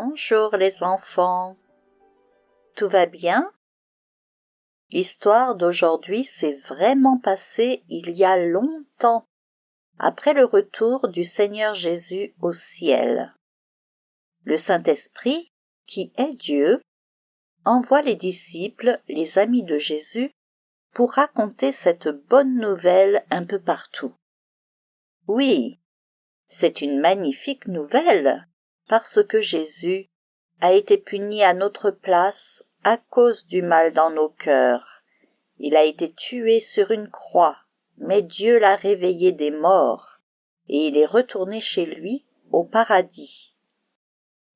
Bonjour les enfants. Tout va bien? L'histoire d'aujourd'hui s'est vraiment passée il y a longtemps, après le retour du Seigneur Jésus au ciel. Le Saint-Esprit, qui est Dieu, envoie les disciples, les amis de Jésus, pour raconter cette bonne nouvelle un peu partout. Oui, c'est une magnifique nouvelle, parce que Jésus a été puni à notre place à cause du mal dans nos cœurs. Il a été tué sur une croix, mais Dieu l'a réveillé des morts, et il est retourné chez lui au paradis.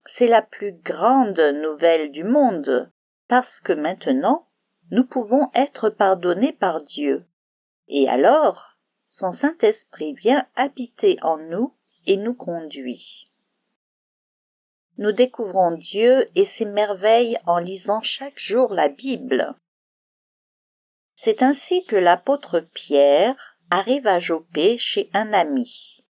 C'est la plus grande nouvelle du monde, parce que maintenant nous pouvons être pardonnés par Dieu. Et alors, son Saint-Esprit vient habiter en nous et nous conduit. Nous découvrons Dieu et ses merveilles en lisant chaque jour la Bible. C'est ainsi que l'apôtre Pierre arrive à Jopé chez un ami.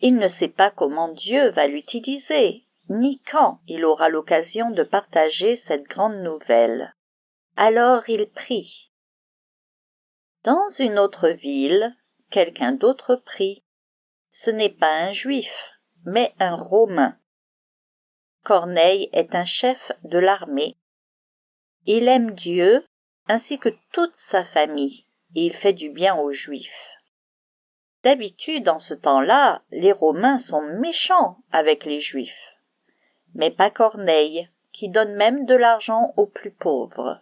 Il ne sait pas comment Dieu va l'utiliser, ni quand il aura l'occasion de partager cette grande nouvelle. Alors il prie. Dans une autre ville, quelqu'un d'autre prie. Ce n'est pas un juif, mais un romain. Corneille est un chef de l'armée. Il aime Dieu ainsi que toute sa famille, et il fait du bien aux Juifs. D'habitude, en ce temps-là, les Romains sont méchants avec les Juifs. Mais pas Corneille, qui donne même de l'argent aux plus pauvres.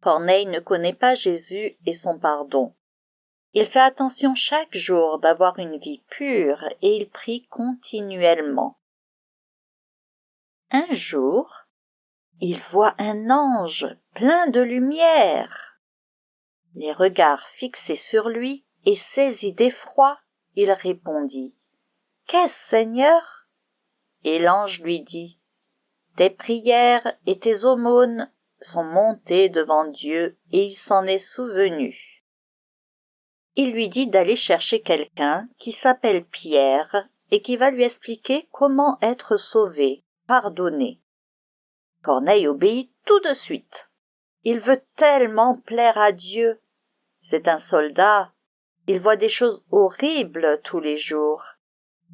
Corneille ne connaît pas Jésus et son pardon. Il fait attention chaque jour d'avoir une vie pure et il prie continuellement. Un jour, il voit un ange plein de lumière. Les regards fixés sur lui et saisi d'effroi, il répondit Qu'est-ce, Seigneur? Et l'ange lui dit Tes prières et tes aumônes sont montées devant Dieu et il s'en est souvenu. Il lui dit d'aller chercher quelqu'un qui s'appelle Pierre et qui va lui expliquer comment être sauvé, pardonné. Corneille obéit tout de suite. Il veut tellement plaire à Dieu. C'est un soldat. Il voit des choses horribles tous les jours.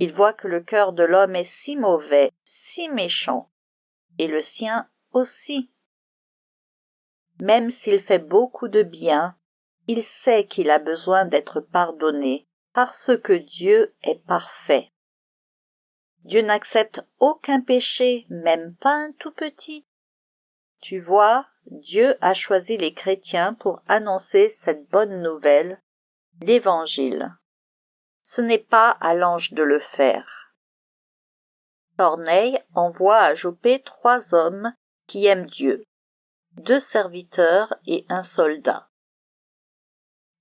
Il voit que le cœur de l'homme est si mauvais, si méchant, et le sien aussi. Même s'il fait beaucoup de bien, il sait qu'il a besoin d'être pardonné parce que Dieu est parfait. Dieu n'accepte aucun péché, même pas un tout petit. Tu vois, Dieu a choisi les chrétiens pour annoncer cette bonne nouvelle, l'Évangile. Ce n'est pas à l'ange de le faire. Corneille envoie à Jopé trois hommes qui aiment Dieu, deux serviteurs et un soldat.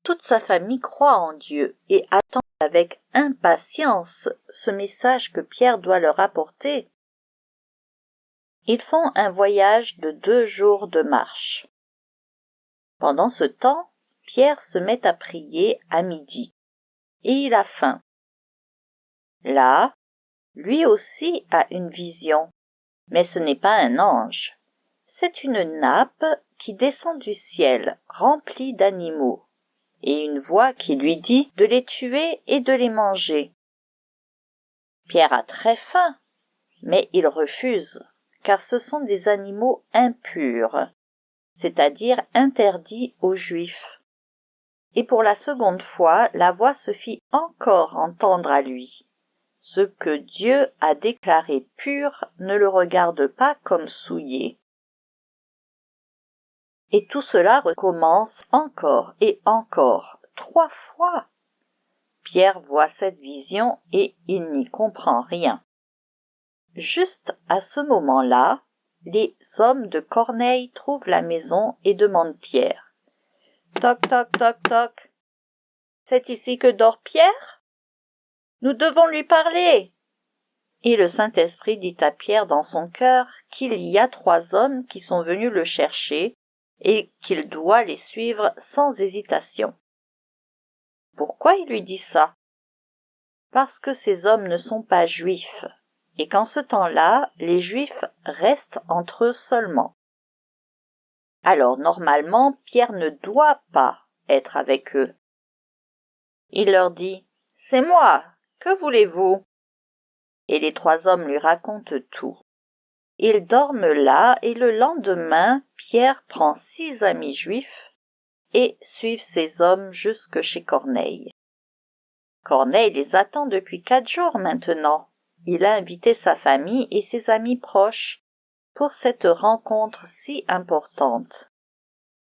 Toute sa famille croit en Dieu et attend avec impatience ce message que Pierre doit leur apporter. Ils font un voyage de deux jours de marche. Pendant ce temps, Pierre se met à prier à midi, et il a faim. Là, lui aussi a une vision, mais ce n'est pas un ange, c'est une nappe qui descend du ciel remplie d'animaux et une voix qui lui dit de les tuer et de les manger. Pierre a très faim, mais il refuse, car ce sont des animaux impurs, c'est-à-dire interdits aux Juifs. Et pour la seconde fois, la voix se fit encore entendre à lui. Ce que Dieu a déclaré pur ne le regarde pas comme souillé. Et tout cela recommence encore et encore, trois fois. Pierre voit cette vision et il n'y comprend rien. Juste à ce moment-là, les hommes de Corneille trouvent la maison et demandent Pierre. Toc toc toc toc. C'est ici que dort Pierre? Nous devons lui parler. Et le Saint-Esprit dit à Pierre dans son cœur qu'il y a trois hommes qui sont venus le chercher et qu'il doit les suivre sans hésitation. Pourquoi il lui dit ça? Parce que ces hommes ne sont pas juifs, et qu'en ce temps-là, les Juifs restent entre eux seulement. Alors normalement, Pierre ne doit pas être avec eux. Il leur dit C'est moi, que voulez-vous? Et les trois hommes lui racontent tout. Ils dorment là, et le lendemain, Pierre prend six amis juifs et suivent ces hommes jusque chez Corneille. Corneille les attend depuis quatre jours maintenant. Il a invité sa famille et ses amis proches pour cette rencontre si importante.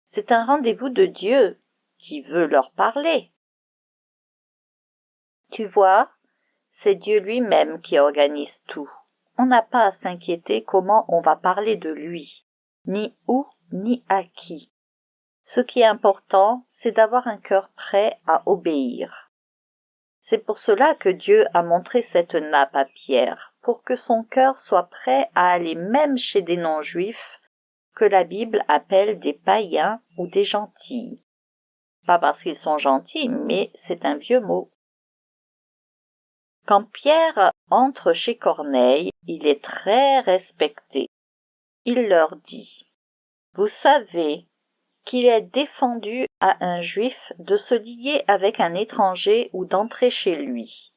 C'est un rendez-vous de Dieu qui veut leur parler. Tu vois, c'est Dieu lui-même qui organise tout. On n'a pas à s'inquiéter comment on va parler de lui, ni où, ni à qui. Ce qui est important, c'est d'avoir un cœur prêt à obéir. C'est pour cela que Dieu a montré cette nappe à Pierre, pour que son cœur soit prêt à aller même chez des non-juifs que la Bible appelle des païens ou des gentils. Pas parce qu'ils sont gentils, mais c'est un vieux mot. Quand Pierre entre chez Corneille, il est très respecté. Il leur dit Vous savez qu'il est défendu à un juif de se lier avec un étranger ou d'entrer chez lui.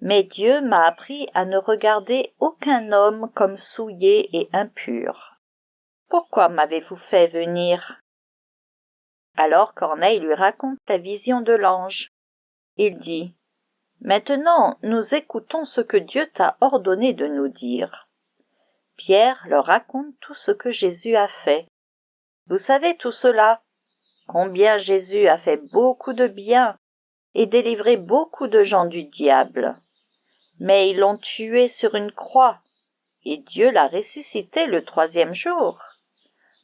Mais Dieu m'a appris à ne regarder aucun homme comme souillé et impur. Pourquoi m'avez-vous fait venir? Alors Corneille lui raconte la vision de l'ange. Il dit Maintenant nous écoutons ce que Dieu t'a ordonné de nous dire. Pierre leur raconte tout ce que Jésus a fait. Vous savez tout cela, combien Jésus a fait beaucoup de bien et délivré beaucoup de gens du diable. Mais ils l'ont tué sur une croix, et Dieu l'a ressuscité le troisième jour.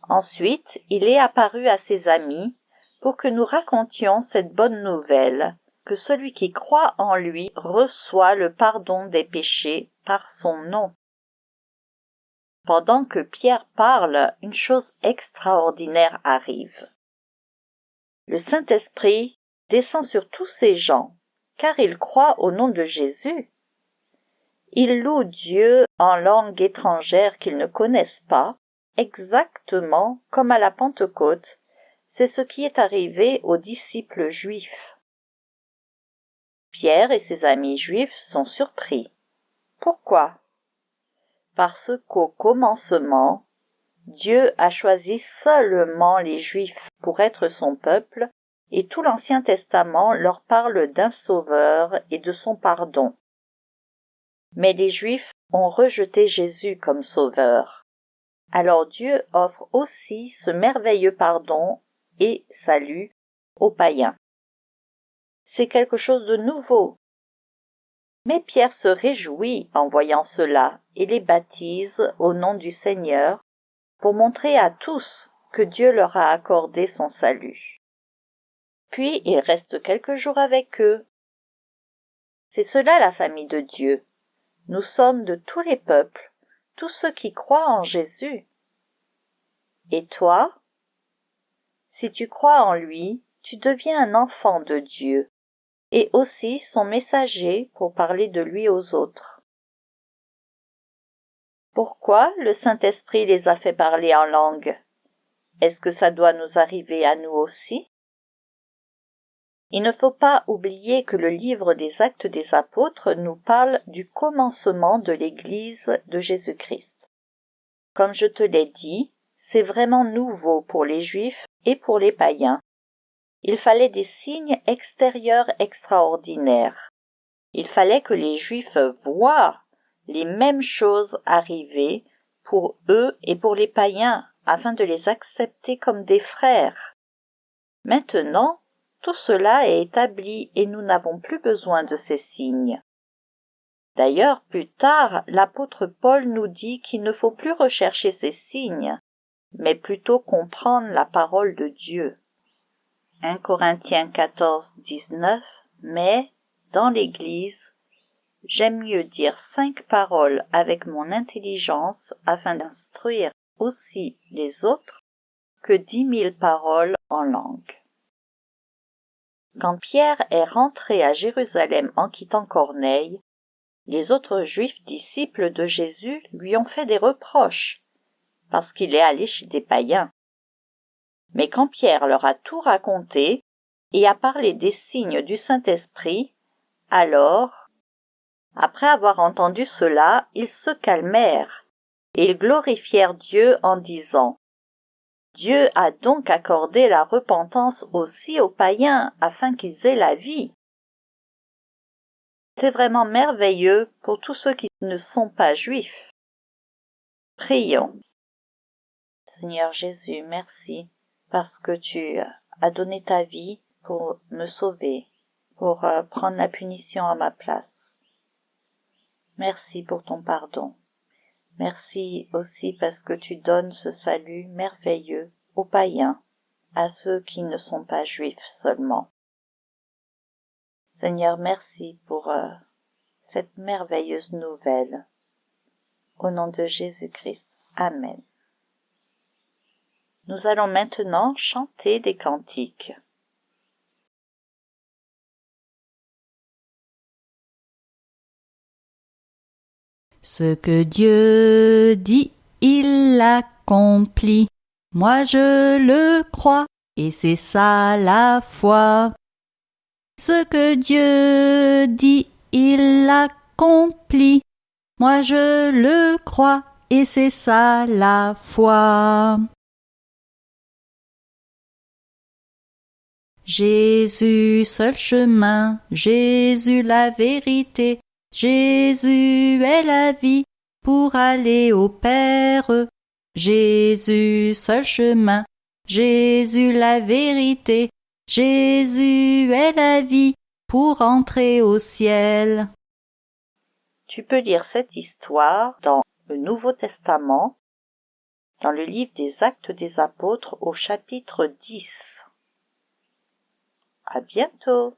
Ensuite, il est apparu à ses amis pour que nous racontions cette bonne nouvelle, que celui qui croit en lui reçoit le pardon des péchés par son nom. Pendant que Pierre parle, une chose extraordinaire arrive. Le Saint-Esprit descend sur tous ces gens, car ils croient au nom de Jésus. Ils louent Dieu en langue étrangère qu'ils ne connaissent pas, exactement comme à la Pentecôte, c'est ce qui est arrivé aux disciples juifs. Pierre et ses amis juifs sont surpris. Pourquoi? Parce qu'au commencement, Dieu a choisi seulement les Juifs pour être son peuple, et tout l'Ancien Testament leur parle d'un Sauveur et de son pardon. Mais les Juifs ont rejeté Jésus comme Sauveur. Alors Dieu offre aussi ce merveilleux pardon et salut aux païens c'est quelque chose de nouveau. Mais Pierre se réjouit en voyant cela et les baptise au nom du Seigneur pour montrer à tous que Dieu leur a accordé son salut. Puis il reste quelques jours avec eux. C'est cela la famille de Dieu. Nous sommes de tous les peuples, tous ceux qui croient en Jésus. Et toi? Si tu crois en lui, tu deviens un enfant de Dieu et aussi son messager pour parler de lui aux autres. Pourquoi le Saint-Esprit les a fait parler en langue? Est-ce que ça doit nous arriver à nous aussi? Il ne faut pas oublier que le livre des actes des apôtres nous parle du commencement de l'Église de Jésus-Christ. Comme je te l'ai dit, c'est vraiment nouveau pour les Juifs et pour les païens il fallait des signes extérieurs extraordinaires. Il fallait que les Juifs voient les mêmes choses arriver pour eux et pour les païens afin de les accepter comme des frères. Maintenant, tout cela est établi et nous n'avons plus besoin de ces signes. D'ailleurs, plus tard, l'apôtre Paul nous dit qu'il ne faut plus rechercher ces signes, mais plutôt comprendre la parole de Dieu. 1 Corinthiens 14, 19, mais, dans l'Église, j'aime mieux dire cinq paroles avec mon intelligence afin d'instruire aussi les autres que dix mille paroles en langue. Quand Pierre est rentré à Jérusalem en quittant Corneille, les autres juifs disciples de Jésus lui ont fait des reproches, parce qu'il est allé chez des païens. Mais quand Pierre leur a tout raconté et a parlé des signes du Saint-Esprit, alors, après avoir entendu cela, ils se calmèrent, et ils glorifièrent Dieu en disant Dieu a donc accordé la repentance aussi aux païens afin qu'ils aient la vie. C'est vraiment merveilleux pour tous ceux qui ne sont pas juifs. Prions. Seigneur Jésus, merci parce que tu as donné ta vie pour me sauver, pour euh, prendre la punition à ma place. Merci pour ton pardon. Merci aussi parce que tu donnes ce salut merveilleux aux païens, à ceux qui ne sont pas juifs seulement. Seigneur, merci pour euh, cette merveilleuse nouvelle. Au nom de Jésus-Christ. Amen. Nous allons maintenant chanter des cantiques. Ce que Dieu dit, il l'accomplit. Moi je le crois, et c'est ça la foi. Ce que Dieu dit, il l'accomplit. Moi je le crois, et c'est ça la foi. Jésus seul chemin, Jésus la vérité, Jésus est la vie pour aller au Père. Jésus seul chemin, Jésus la vérité, Jésus est la vie pour entrer au ciel. Tu peux lire cette histoire dans le Nouveau Testament, dans le livre des Actes des Apôtres au chapitre 10. À bientôt.